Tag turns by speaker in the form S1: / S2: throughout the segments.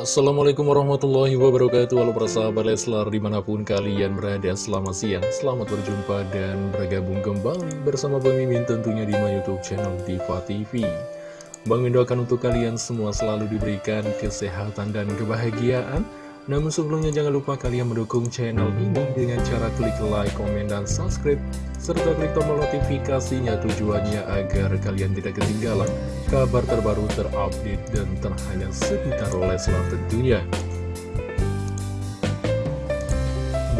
S1: Assalamualaikum warahmatullahi wabarakatuh. Halo persahabat Leslar di mana pun kalian berada Selamat siang, selamat berjumpa dan bergabung kembali bersama Bang Mimin tentunya di my youtube channel Diva TV Bang Mimin doakan untuk kalian semua selalu diberikan kesehatan dan kebahagiaan namun sebelumnya jangan lupa kalian mendukung channel ini dengan cara klik like, komen, dan subscribe serta klik tombol notifikasinya tujuannya agar kalian tidak ketinggalan kabar terbaru terupdate dan terhangat seputar Leslar tentunya.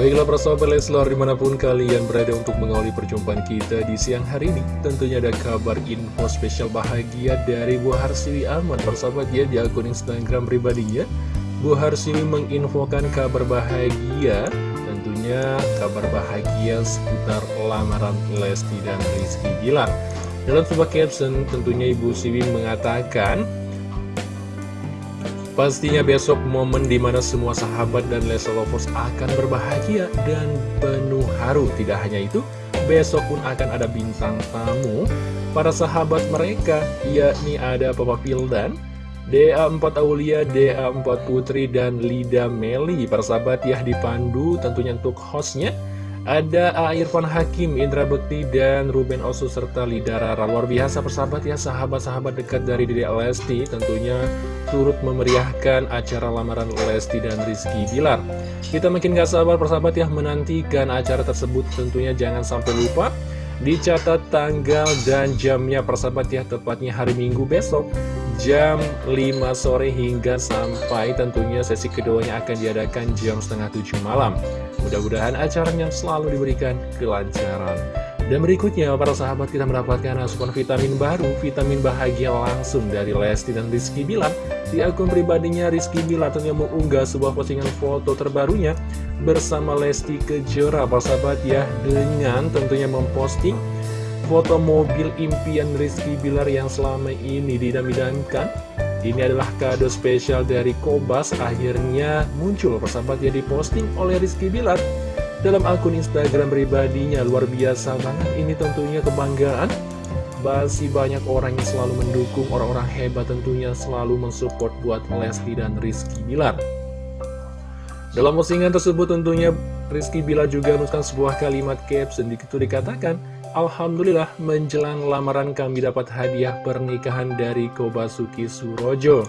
S1: Baiklah persahabat Leslar di mana pun kalian berada untuk mengawali perjumpaan kita di siang hari ini Tentunya ada kabar info spesial bahagia dari Bu Harsiwi Ahmad Persahabat ya di akun Instagram pribadinya Bu Harsini menginfokan kabar bahagia Tentunya kabar bahagia seputar lamaran Lesti dan Rizky Bilar. Dalam sebuah caption tentunya Ibu Siwi mengatakan Pastinya besok momen di mana semua sahabat dan Lesti Lovers akan berbahagia dan penuh haru. Tidak hanya itu, besok pun akan ada bintang tamu. Para sahabat mereka, yakni ada Papa Pildan DA4 Aulia, DA4 Putri, dan Lida Meli. Persahabat ya dipandu tentunya untuk hostnya Ada A. Irfan Hakim, Indra Bekti, dan Ruben Osu serta Lida Rara. Luar biasa persahabat ya sahabat-sahabat dekat dari Dede Lesti Tentunya turut memeriahkan acara lamaran Lesti dan Rizky Bilar. Kita makin gak sabar persahabat ya menantikan acara tersebut. Tentunya jangan sampai lupa Dicatat tanggal dan jamnya persahabat ya tepatnya hari Minggu besok jam 5 sore hingga sampai tentunya sesi keduanya akan diadakan jam setengah 7 malam. Mudah-mudahan acaranya selalu diberikan kelancaran. Dan berikutnya para sahabat kita mendapatkan asupan vitamin baru, vitamin bahagia langsung dari Lesti dan Rizky Bilar. Di akun pribadinya Rizky Bilar tentunya mengunggah sebuah postingan foto terbarunya bersama Lesti Kejora para sahabat ya dengan tentunya memposting foto mobil impian Rizky Bilar yang selama ini didam-idamkan. Ini adalah kado spesial dari Kobas. Akhirnya muncul persahabat ya diposting oleh Rizky Bilar dalam akun Instagram pribadinya. Luar biasa banget. Ini tentunya kebanggaan. Masih banyak orang yang selalu mendukung orang-orang hebat tentunya selalu mensupport buat Lesti dan Rizky Bilar. Dalam postingan tersebut tentunya Rizky Bilar juga menuliskan sebuah kalimat caption. Itu dikatakan Alhamdulillah menjelang lamaran kami dapat hadiah pernikahan dari Kobasuki Surojo.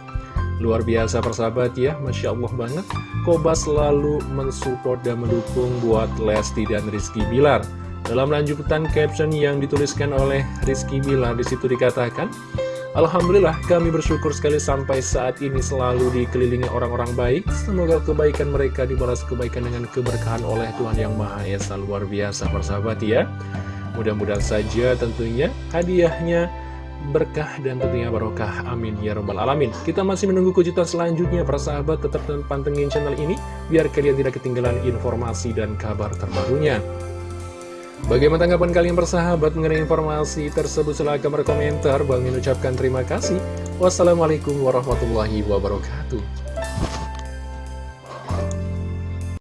S1: Luar biasa persahabat ya, Masya Allah banget. Koba selalu mensupport dan mendukung buat Lesti dan Rizky Bilar. Dalam lanjutan caption yang dituliskan oleh Rizky Bilar di situ dikatakan Alhamdulillah kami bersyukur sekali sampai saat ini selalu dikelilingi orang-orang baik. Semoga kebaikan mereka dibalas kebaikan dengan keberkahan oleh Tuhan Yang Maha Esa. Luar biasa persahabat ya Mudah-mudahan saja tentunya hadiahnya berkah dan tentunya barokah. Amin. Ya robbal alamin. Kita masih menunggu kejutan selanjutnya. Para sahabat tetap pantengin channel ini biar kalian tidak ketinggalan informasi dan kabar terbarunya. Bagaimana tanggapan kalian bersahabat mengenai informasi tersebut? Silahkan berkomentar. Bang ucapkan terima kasih. Wassalamualaikum warahmatullahi wabarakatuh